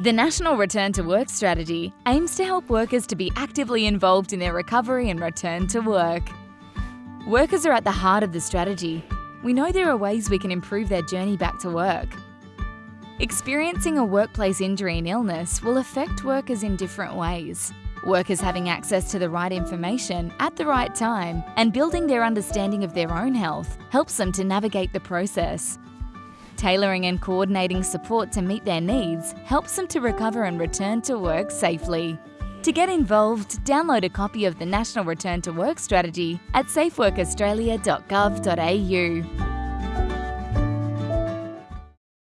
The National Return to Work Strategy aims to help workers to be actively involved in their recovery and return to work. Workers are at the heart of the strategy. We know there are ways we can improve their journey back to work. Experiencing a workplace injury and illness will affect workers in different ways. Workers having access to the right information at the right time and building their understanding of their own health helps them to navigate the process. Tailoring and coordinating support to meet their needs helps them to recover and return to work safely. To get involved, download a copy of the National Return to Work Strategy at safeworkaustralia.gov.au.